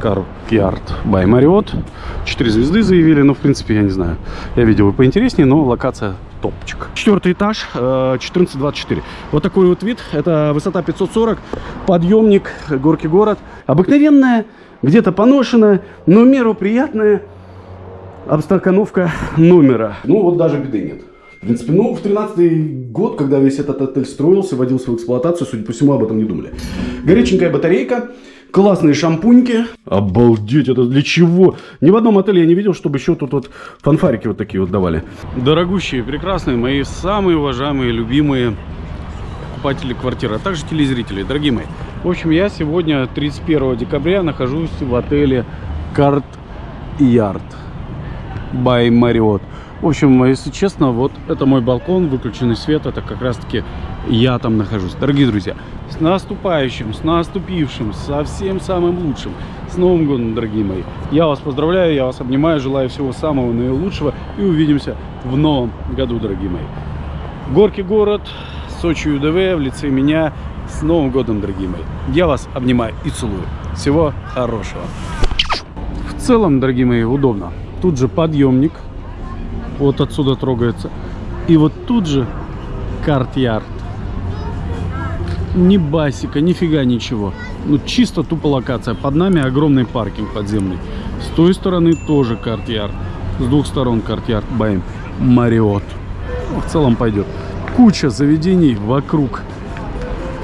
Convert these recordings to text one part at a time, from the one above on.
Карт Бай Мариот. Четыре звезды заявили, но в принципе, я не знаю. Я видел и поинтереснее, но локация топчик. Четвертый этаж, э, 1424. Вот такой вот вид. Это высота 540, подъемник, горки город. Обыкновенная, где-то поношенная, но меру приятная обстакановка номера. Ну вот даже беды нет. В принципе, ну, в 13 год, когда весь этот отель строился, вводился в эксплуатацию, судя по всему, об этом не думали. Горяченькая батарейка, классные шампуньки. Обалдеть, это для чего? Ни в одном отеле я не видел, чтобы еще тут вот фанфарики вот такие вот давали. Дорогущие, прекрасные, мои самые уважаемые, любимые покупатели квартиры, а также телезрители, дорогие мои. В общем, я сегодня, 31 декабря, нахожусь в отеле Карт Ярд by Marriott. В общем, если честно, вот это мой балкон, выключенный свет, это как раз таки я там нахожусь. Дорогие друзья, с наступающим, с наступившим, со всем самым лучшим, с Новым годом, дорогие мои. Я вас поздравляю, я вас обнимаю, желаю всего самого наилучшего и увидимся в новом году, дорогие мои. Горки город, Сочи УДВ в лице меня. С Новым годом, дорогие мои. Я вас обнимаю и целую. Всего хорошего. В целом, дорогие мои, удобно. Тут же подъемник. Вот отсюда трогается. И вот тут же карт-ярд. Ни басика, нифига ничего. Ну, чисто тупо локация. Под нами огромный паркинг подземный. С той стороны тоже карт-ярд. С двух сторон карт-ярд. Баем. Мариот. В целом пойдет. Куча заведений вокруг.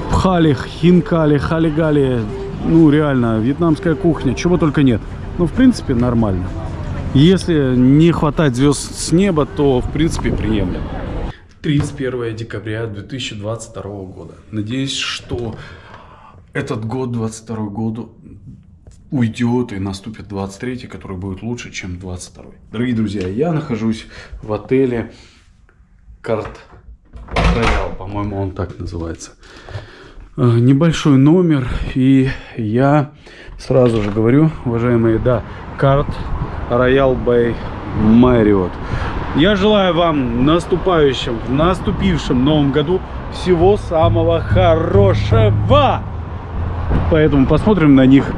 Пхали, хинкали, халигали. Ну, реально, вьетнамская кухня. Чего только нет. Ну, в принципе, нормально. Если не хватать звезд с неба, то, в принципе, приемлемо. 31 декабря 2022 года. Надеюсь, что этот год, 22 год, уйдет и наступит 23, который будет лучше, чем 22. Дорогие друзья, я нахожусь в отеле Карт Роял, по-моему, он так называется. Э, Небольшой номер, и я сразу же говорю, уважаемые, да, Карт Роял Бэй Марриот. Я желаю вам в наступающем, в наступившем новом году всего самого хорошего. Поэтому посмотрим на них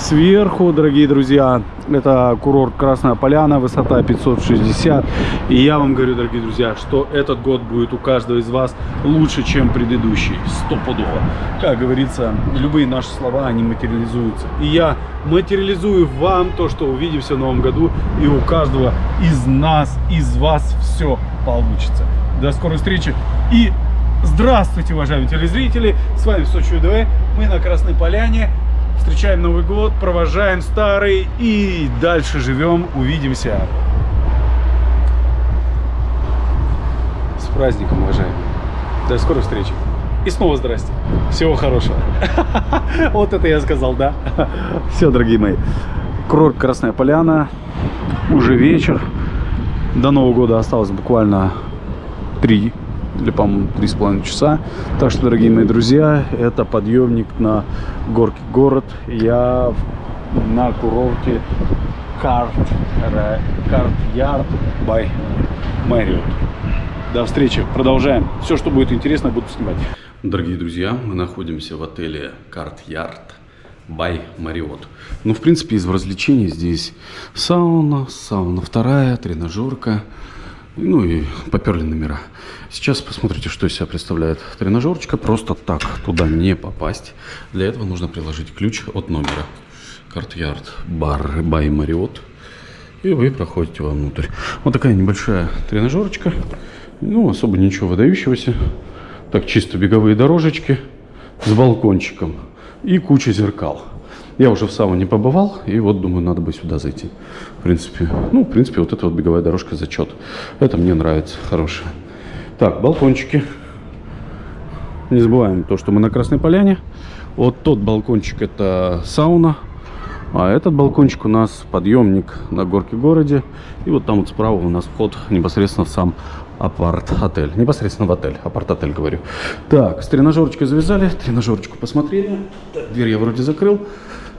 сверху, дорогие друзья. Это курорт Красная Поляна, высота 560. И я вам говорю, дорогие друзья, что этот год будет у каждого из вас лучше, чем предыдущий. Стопудово. Как говорится, любые наши слова, они материализуются. И я материализую вам то, что увидимся в новом году. И у каждого из нас, из вас все получится. До скорой встречи. И здравствуйте, уважаемые телезрители. С вами Сочи УДВ. Мы на Красной Поляне. Встречаем Новый год, провожаем старый и дальше живем. Увидимся. С праздником, уважаемые. До скорой встречи. И снова здрасте. Всего хорошего. Вот это я сказал, да? Все, дорогие мои. Курорт Красная Поляна. Уже вечер. До Нового года осталось буквально три или, по-моему, три с половиной часа. Так что, дорогие мои друзья, это подъемник на горке город. Я на курорте Карт, Карт Ярд by Marriott. До встречи. Продолжаем. Все, что будет интересно, буду снимать. Дорогие друзья, мы находимся в отеле Карт Ярд by Marriott. Ну, в принципе, из развлечений здесь сауна, сауна вторая, тренажерка. Ну и поперли номера. Сейчас посмотрите, что из себя представляет тренажерочка. Просто так туда не попасть. Для этого нужно приложить ключ от номера. Courtyard бар by Marriott. И вы проходите вовнутрь. Вот такая небольшая тренажерочка. Ну, особо ничего выдающегося. Так, чисто беговые дорожечки с балкончиком. И куча зеркал. Я уже в сауне побывал, и вот думаю, надо бы сюда зайти. В принципе, ну, в принципе, вот эта вот беговая дорожка зачет. Это мне нравится, хорошая. Так, балкончики. Не забываем то, что мы на Красной Поляне. Вот тот балкончик это сауна. А этот балкончик у нас подъемник на горке городе. И вот там вот справа у нас вход непосредственно в сам апарт-отель. Непосредственно в отель. Апарт-отель, говорю. Так, с тренажерочкой завязали. Тренажерочку посмотрели. Так, дверь я вроде закрыл.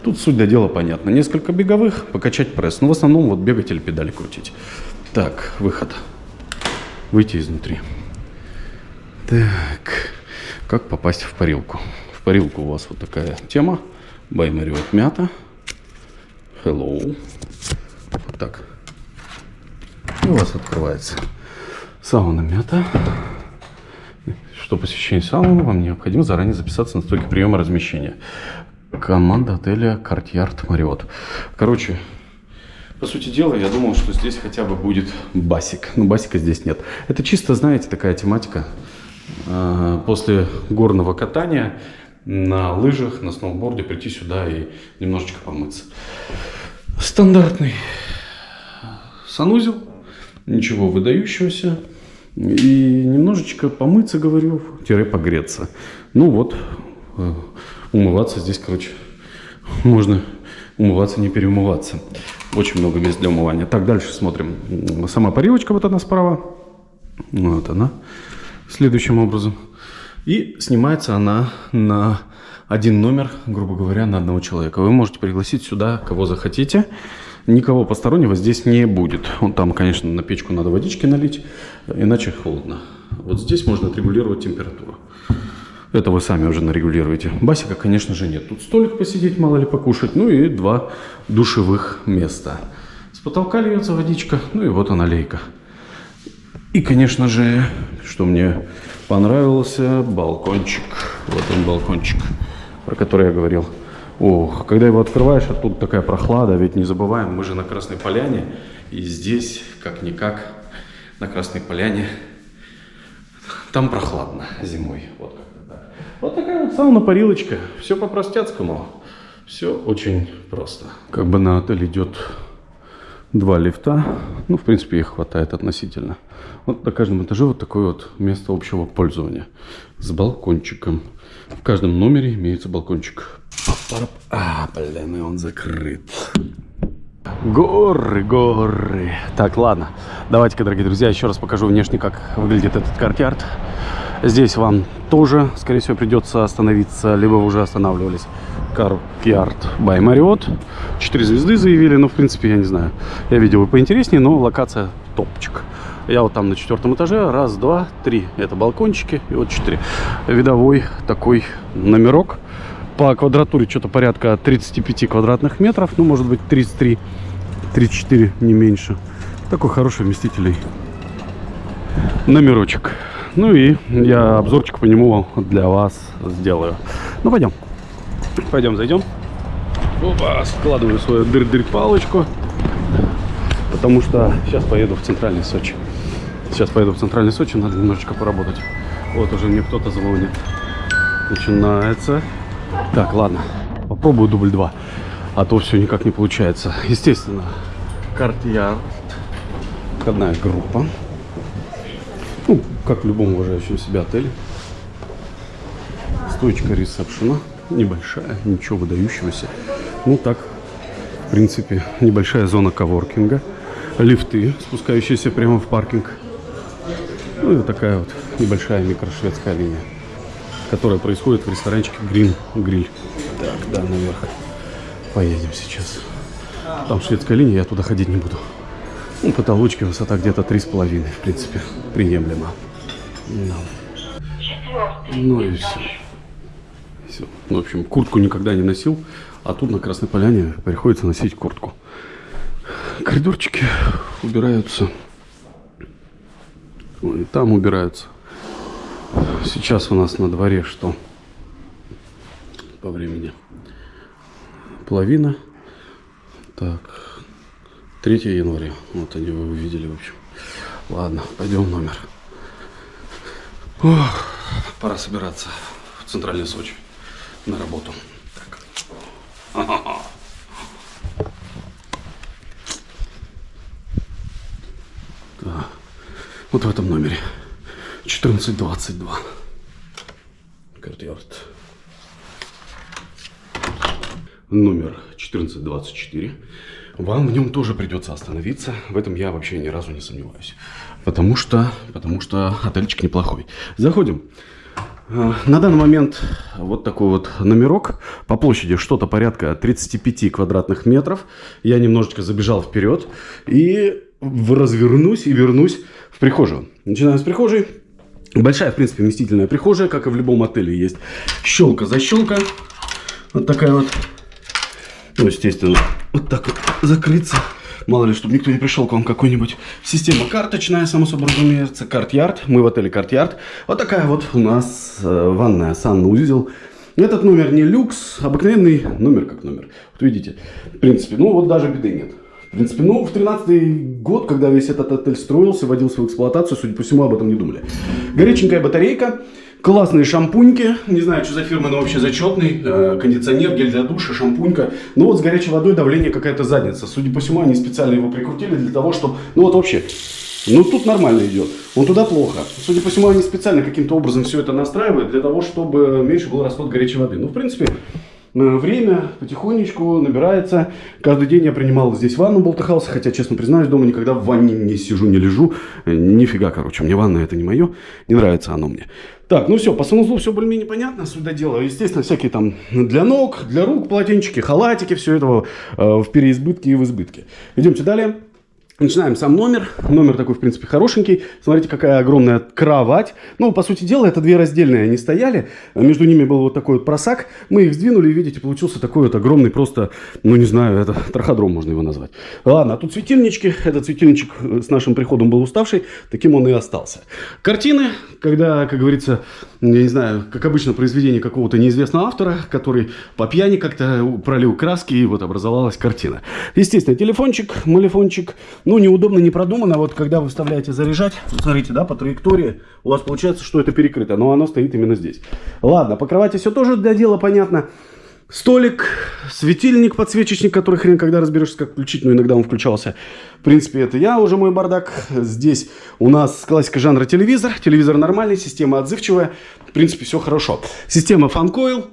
Тут суть до дела понятно. Несколько беговых, покачать пресс. Но в основном вот бегать или педали крутить. Так, выход. Выйти изнутри. Так, как попасть в парилку? В парилку у вас вот такая тема. Баймари вот мята. Hello. Вот так. И у вас открывается сауна мята. Что посещение сауны, вам необходимо заранее записаться на стойке приема размещения. Команда отеля Картьярд Мариот. Короче, по сути дела, я думал, что здесь хотя бы будет басик. Но басика здесь нет. Это чисто, знаете, такая тематика. А, после горного катания на лыжах, на сноуборде прийти сюда и немножечко помыться. Стандартный санузел, ничего выдающегося. И немножечко помыться, говорю, тире погреться. Ну вот, э, умываться здесь, короче, можно умываться, не переумываться. Очень много мест для умывания. Так, дальше смотрим. Сама парилочка, вот она справа. Вот она. Следующим образом. И снимается она на один номер, грубо говоря, на одного человека. Вы можете пригласить сюда кого захотите. Никого постороннего здесь не будет. Вот там, конечно, на печку надо водички налить, иначе холодно. Вот здесь можно отрегулировать температуру. Это вы сами уже нарегулируете. Басика, конечно же, нет. Тут столик посидеть, мало ли покушать. Ну и два душевых места. С потолка льется водичка. Ну и вот она лейка. И, конечно же, что мне понравился, балкончик. Вот он балкончик, про который я говорил. Ох, когда его открываешь, а тут такая прохлада, ведь не забываем, мы же на Красной Поляне. И здесь, как-никак, на Красной Поляне, там прохладно зимой. Вот вот такая вот сауна-парилочка. Все по-простецкому. Все очень просто. Как бы на отель идет два лифта. Ну, в принципе, их хватает относительно. Вот на каждом этаже вот такое вот место общего пользования. С балкончиком. В каждом номере имеется балкончик. А, блин, и он закрыт. Горы, горы. Так, ладно. Давайте-ка, дорогие друзья, еще раз покажу внешне, как выглядит этот Courtyard. Здесь вам тоже, скорее всего, придется остановиться, либо вы уже останавливались. Каркьярд by Marriott. Четыре звезды заявили, но, в принципе, я не знаю. Я видел и поинтереснее, но локация топчик. Я вот там на четвертом этаже. Раз, два, три. Это балкончики. И вот четыре. Видовой такой номерок. По квадратуре что-то порядка 35 квадратных метров. Ну, может быть, 33, 34, не меньше. Такой хороший вместительный номерочек. Ну и я обзорчик по нему для вас сделаю. Ну, пойдем. Пойдем, зайдем. Опа, складываю свою дыр-дыр палочку. Потому что сейчас поеду в центральный Сочи. Сейчас поеду в центральный Сочи, надо немножечко поработать. Вот уже мне кто-то звонит. Начинается. Так, ладно. Попробую дубль 2. А то все никак не получается. Естественно, карт-ярд. Входная группа. Как в любом уважающем себя отеле. Стоечка ресепшена. Небольшая, ничего выдающегося. Ну так, в принципе, небольшая зона коворкинга. Лифты, спускающиеся прямо в паркинг. Ну и такая вот небольшая микрошведская линия, которая происходит в ресторанчике Green Grill. Так, да, наверх. Поедем сейчас. Там шведская линия, я туда ходить не буду. Ну, потолочки высота где-то 3,5, в принципе, приемлемо. Да. Ну и все. все. Ну, в общем, куртку никогда не носил, а тут на Красной Поляне приходится носить куртку. Коридорчики убираются. И там убираются. Сейчас у нас на дворе что? По времени. Половина. Так. 3 января. Вот они вы увидели, в общем. Ладно, пойдем в номер. Ох, пора собираться в центральный Сочи на работу. Так. Да. Вот в этом номере. 1422. Courtyard. Номер 1424. Вам в нем тоже придется остановиться. В этом я вообще ни разу не сомневаюсь. Потому что, потому что отельчик неплохой. Заходим. А, на данный момент вот такой вот номерок. По площади что-то порядка 35 квадратных метров. Я немножечко забежал вперед. И развернусь и вернусь в прихожую. Начинаем с прихожей. Большая, в принципе, вместительная прихожая, как и в любом отеле есть. Щелка за щелка. Вот такая вот Ну, естественно, вот так вот закрыться. Мало ли, чтобы никто не пришел к вам какой-нибудь. Система карточная, само собой разумеется. Карт-ярд. Мы в отеле Карт-ярд. Вот такая вот у нас э, ванная, санузел. Этот номер не люкс, обыкновенный номер как номер. Вот видите, в принципе, ну вот даже беды нет. В принципе, ну, в 13 год, когда весь этот отель строился, вводился в эксплуатацию, судя по всему, об этом не думали. Горяченькая батарейка, классные шампуньки, не знаю, что за фирма, но вообще зачетный, э, кондиционер, гель для душа, шампунька. Ну вот с горячей водой давление какая-то задница. Судя по всему, они специально его прикрутили для того, чтобы, ну вот вообще, ну тут нормально идет, он туда плохо. Судя по всему, они специально каким-то образом все это настраивают для того, чтобы меньше был расход горячей воды. Ну, в принципе, Э, время потихонечку набирается. Каждый день я принимал здесь ванну болтыхался, хотя, честно признаюсь, дома никогда в ванне не сижу, не лежу. Э, нифига, короче, мне ванна это не мое, не нравится оно мне. Так, ну все, по санузлу все более-менее понятно, сюда дело. Естественно, всякие там для ног, для рук полотенчики, халатики, все это э, в переизбытке и в избытке. Идемте далее. Начинаем сам номер. Номер такой, в принципе, хорошенький. Смотрите, какая огромная кровать. Ну, по сути дела, это две раздельные они стояли. Между ними был вот такой вот просак. Мы их сдвинули, и, видите, получился такой вот огромный просто, ну, не знаю, это траходром можно его назвать. Ладно, а тут светильнички. Этот светильничек с нашим приходом был уставший. Таким он и остался. Картины, когда, как говорится, я не знаю, как обычно, произведение какого-то неизвестного автора, который по пьяни как-то пролил краски, и вот образовалась картина. Естественно, телефончик, малефончик, ну, неудобно, не продумано. Вот когда вы вставляете заряжать, смотрите, да, по траектории, у вас получается, что это перекрыто, но оно стоит именно здесь. Ладно, по кровати все тоже для дела понятно. Столик, светильник, подсвечечник, который хрен когда разберешься, как включить, но иногда он включался. В принципе, это я уже мой бардак. Здесь у нас классика жанра телевизор. Телевизор нормальный, система отзывчивая. В принципе, все хорошо. Система фанкоил,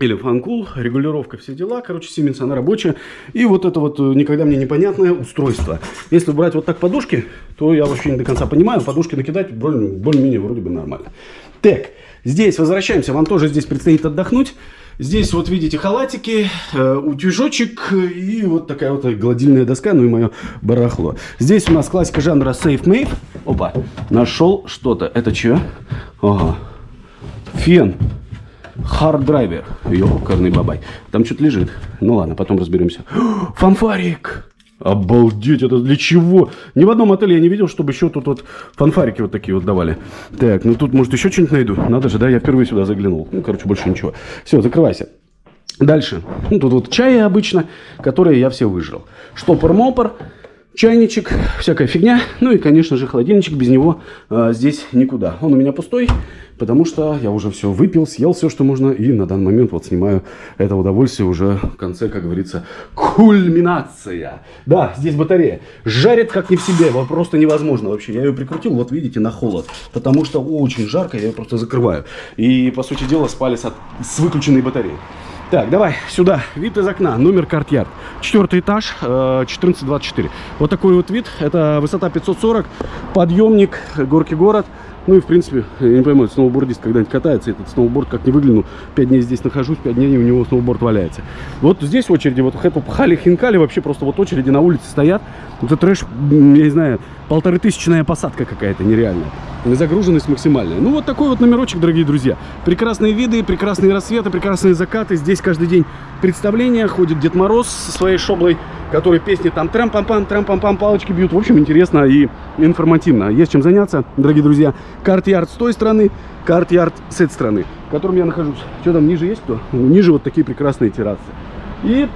или фанкул, регулировка, все дела. Короче, Siemens, она рабочая. И вот это вот э, никогда мне непонятное устройство. Если брать вот так подушки, то я вообще не до конца понимаю. Подушки накидать более-менее вроде бы нормально. Так, здесь возвращаемся. Вам тоже здесь предстоит отдохнуть. Здесь вот видите халатики, э, утюжочек и вот такая вот гладильная доска, ну и мое барахло. Здесь у нас классика жанра Safe Made. Опа, нашел что-то. Это что? Ага. Фен. Харддрайвер. Ёкарный бабай. Там что-то лежит. Ну ладно, потом разберемся. Фанфарик. Обалдеть, это для чего? Ни в одном отеле я не видел, чтобы еще тут вот фанфарики вот такие вот давали. Так, ну тут, может, еще что-нибудь найду. Надо же, да, я впервые сюда заглянул. Ну, короче, больше ничего. Все, закрывайся. Дальше. Ну, тут вот чаи обычно, которые я все выжрал. Штопор-мопор чайничек, всякая фигня. Ну и, конечно же, холодильничек, без него э, здесь никуда. Он у меня пустой, потому что я уже все выпил, съел все, что можно. И на данный момент вот снимаю это удовольствие уже в конце, как говорится, кульминация. Да, здесь батарея. Жарит как не в себе, просто невозможно вообще. Я ее прикрутил, вот видите, на холод. Потому что очень жарко, я ее просто закрываю. И, по сути дела, спали с, от... с выключенной батареей. Так, давай сюда. Вид из окна. Номер карт-ярд. Четвертый этаж, 1424. Э, вот такой вот вид. Это высота 540. Подъемник, горки город. Ну и, в принципе, я не пойму, сноубордист когда-нибудь катается, этот сноуборд как не выгляну, 5 дней здесь нахожусь, 5 дней у него сноуборд валяется. Вот здесь очереди, вот это пхали хинкали, вообще просто вот очереди на улице стоят. Это трэш, я не знаю, полторы тысячная посадка какая-то нереальная. Загруженность максимальная. Ну вот такой вот номерочек, дорогие друзья. Прекрасные виды, прекрасные рассветы, прекрасные закаты. Здесь каждый день представление, ходит Дед Мороз со своей шоблой которые песни там трам-пам-пам, трам-пам-пам, палочки бьют. В общем, интересно и информативно. Есть чем заняться, дорогие друзья. Карт-ярд с той стороны, карт-ярд с этой стороны, в котором я нахожусь. Что там, ниже есть кто? Ниже вот такие прекрасные террасы. И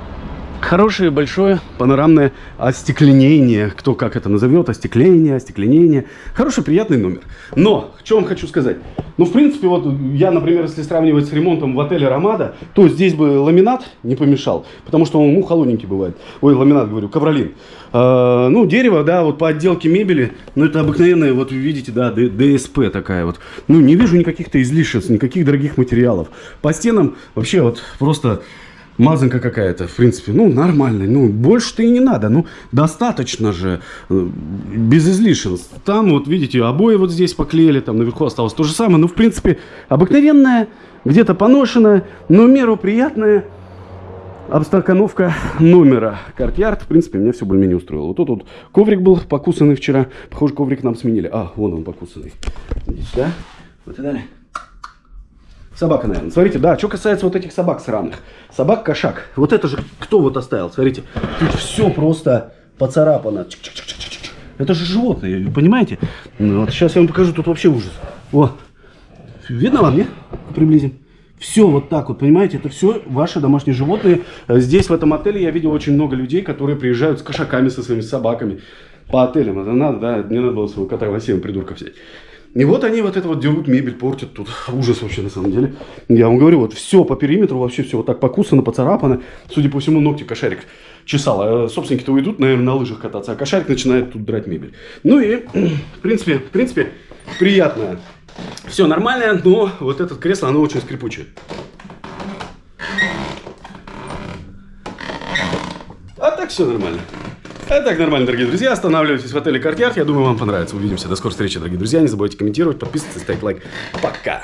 хорошее большое панорамное остекленение, кто как это назовет, остекление, остекленение. Хороший, приятный номер. Но, что вам хочу сказать. Ну, в принципе, вот я, например, если сравнивать с ремонтом в отеле Ромада, то здесь бы ламинат не помешал, потому что он ну, холодненький бывает. Ой, ламинат, говорю, ковролин. А, ну, дерево, да, вот по отделке мебели, ну, это обыкновенная, вот видите, да, ДСП такая вот. Ну, не вижу никаких-то излишеств, никаких дорогих материалов. По стенам вообще вот просто мазанка какая-то, в принципе, ну, нормальная. Ну, больше-то и не надо. Ну, достаточно же, э, без излишеств. Там, вот, видите, обои вот здесь поклеили, там наверху осталось то же самое. Ну, в принципе, обыкновенная, где-то поношенная, но меру приятная обстакановка номера. Courtyard, в принципе, меня все более-менее устроило. Вот тут вот коврик был покусанный вчера. Похоже, коврик нам сменили. А, вон он покусанный. Здесь, да? Вот и далее. Собака, наверное. Смотрите, да, что касается вот этих собак сраных. Собак-кошак. Вот это же кто вот оставил? Смотрите, тут все просто поцарапано. Чик-чик-чик-чик-чик. Это же животные, понимаете? Ну, вот сейчас я вам покажу, тут вообще ужас. О, видно вам, нет? Приблизим. Все вот так вот, понимаете, это все ваши домашние животные. Здесь, в этом отеле, я видел очень много людей, которые приезжают с кошаками, со своими собаками по отелям. Это надо, да, мне надо было своего кота Василия, придурка взять. И вот они вот это вот дерут мебель, портят тут. Ужас вообще на самом деле. Я вам говорю, вот все по периметру, вообще все вот так покусано, поцарапано. Судя по всему, ногти кошарик чесал. А собственники-то уйдут, наверное, на лыжах кататься, а кошарик начинает тут драть мебель. Ну и, в принципе, в принципе, приятно. Все нормально, но вот это кресло, оно очень скрипучее. А так все нормально. А так нормально, дорогие друзья. Останавливайтесь в отеле Courtyard. Я думаю, вам понравится. Увидимся. До скорой встречи, дорогие друзья. Не забывайте комментировать, подписываться, ставить лайк. Пока.